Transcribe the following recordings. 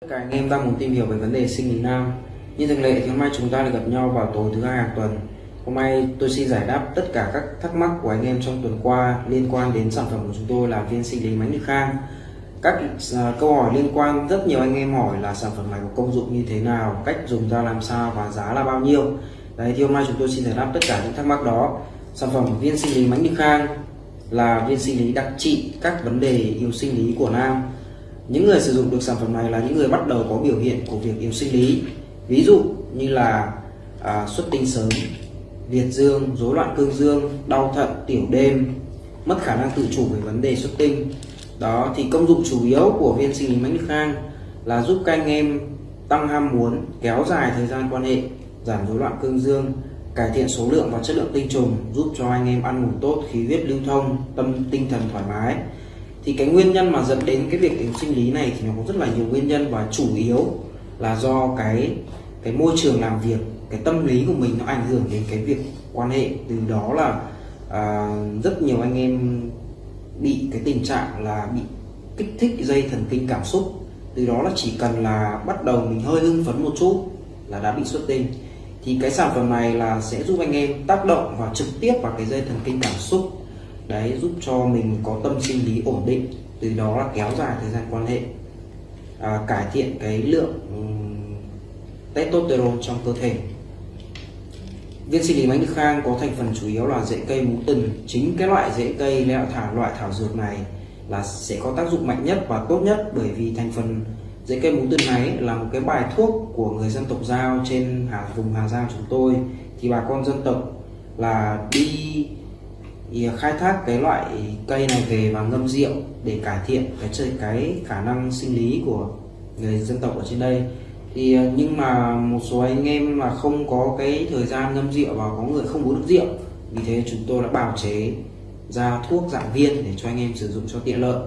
Các anh em đang muốn tìm hiểu về vấn đề sinh lý nam. Như thường lệ thì hôm nay chúng ta được gặp nhau vào tối thứ hai hàng tuần. Hôm nay tôi xin giải đáp tất cả các thắc mắc của anh em trong tuần qua liên quan đến sản phẩm của chúng tôi là viên sinh lý máy Nhật khang. Các à, câu hỏi liên quan rất nhiều anh em hỏi là sản phẩm này có công dụng như thế nào, cách dùng ra làm sao và giá là bao nhiêu. Đấy thì hôm nay chúng tôi xin giải đáp tất cả những thắc mắc đó. Sản phẩm viên sinh lý máy Nhật khang là viên sinh lý đặc trị các vấn đề yếu sinh lý của nam những người sử dụng được sản phẩm này là những người bắt đầu có biểu hiện của việc yếu sinh lý. Ví dụ như là à, xuất tinh sớm liệt dương rối loạn cương dương đau thận tiểu đêm mất khả năng tự chủ về vấn đề xuất tinh. Đó thì công dụng chủ yếu của viên sinh lý mãnh lực khang là giúp các anh em tăng ham muốn kéo dài thời gian quan hệ giảm rối loạn cương dương cải thiện số lượng và chất lượng tinh trùng giúp cho anh em ăn ngủ tốt khí huyết lưu thông tâm tinh thần thoải mái thì cái nguyên nhân mà dẫn đến cái việc yếu sinh lý này thì nó có rất là nhiều nguyên nhân và chủ yếu là do cái cái môi trường làm việc cái tâm lý của mình nó ảnh hưởng đến cái việc quan hệ. Từ đó là à, rất nhiều anh em bị cái tình trạng là bị kích thích dây thần kinh cảm xúc. Từ đó là chỉ cần là bắt đầu mình hơi hưng phấn một chút là đã bị xuất tinh. Thì cái sản phẩm này là sẽ giúp anh em tác động vào trực tiếp vào cái dây thần kinh cảm xúc đấy giúp cho mình có tâm sinh lý ổn định từ đó là kéo dài thời gian quan hệ. À, cải thiện cái lượng um, testosterone trong cơ thể. Viên sinh lý bánh khang có thành phần chủ yếu là rễ cây mú tần. Chính cái loại rễ cây lẹo thảo loại thảo dược này là sẽ có tác dụng mạnh nhất và tốt nhất bởi vì thành phần rễ cây mú tần này là một cái bài thuốc của người dân tộc giao trên hà, vùng Hà Giang chúng tôi. Thì bà con dân tộc là đi thì khai thác cái loại cây này về và ngâm rượu để cải thiện cái cái khả năng sinh lý của người dân tộc ở trên đây. Thì ờ, nhưng mà một số anh em mà không có cái thời gian ngâm rượu và có người không uống được rượu vì thế chúng tôi đã bào chế ra thuốc dạng viên để cho anh em sử dụng cho tiện lợi.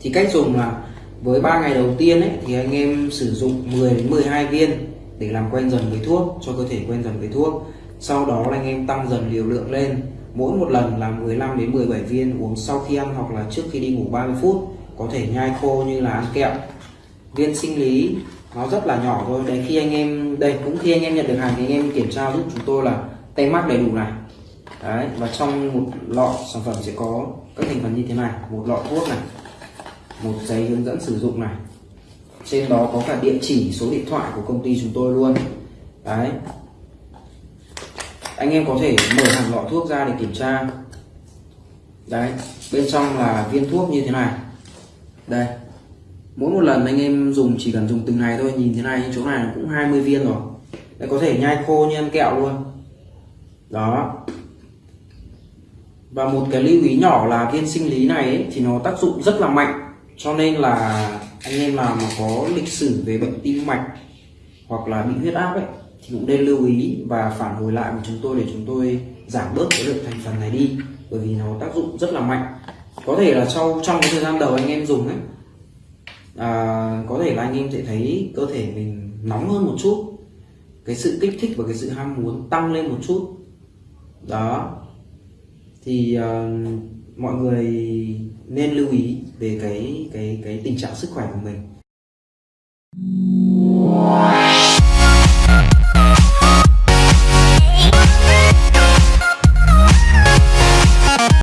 Thì cách dùng là với 3 ngày đầu tiên ấy, thì anh em sử dụng 10 đến 12 viên để làm quen dần với thuốc cho cơ thể quen dần với thuốc. Sau đó là anh em tăng dần liều lượng lên mỗi một lần là 15 đến 17 viên uống sau khi ăn hoặc là trước khi đi ngủ 30 phút, có thể nhai khô như là ăn kẹo. Viên sinh lý, nó rất là nhỏ thôi. Đấy, khi anh em, đây, cũng khi anh em nhận được hàng thì anh em kiểm tra giúp chúng tôi là tem mác đầy đủ này. Đấy, và trong một lọ sản phẩm sẽ có các thành phần như thế này. Một lọ thuốc này, một giấy hướng dẫn sử dụng này. Trên đó có cả địa chỉ, số điện thoại của công ty chúng tôi luôn. Đấy anh em có thể mở hẳn lọ thuốc ra để kiểm tra. Đấy bên trong là viên thuốc như thế này. Đây mỗi một lần anh em dùng chỉ cần dùng từng này thôi nhìn thế này chỗ này cũng 20 viên rồi. Đây có thể nhai khô như ăn kẹo luôn. Đó. Và một cái lưu ý nhỏ là viên sinh lý này ấy, thì nó tác dụng rất là mạnh cho nên là anh em nào mà có lịch sử về bệnh tim mạch hoặc là bị huyết áp ấy thì cũng nên lưu ý và phản hồi lại với chúng tôi để chúng tôi giảm bớt cái lượng thành phần này đi bởi vì nó tác dụng rất là mạnh. Có thể là sau trong cái thời gian đầu anh em dùng ấy à, có thể là anh em sẽ thấy cơ thể mình nóng hơn một chút. Cái sự kích thích và cái sự ham muốn tăng lên một chút. Đó. Thì uh, mọi người nên lưu ý về cái cái cái tình trạng sức khỏe của mình.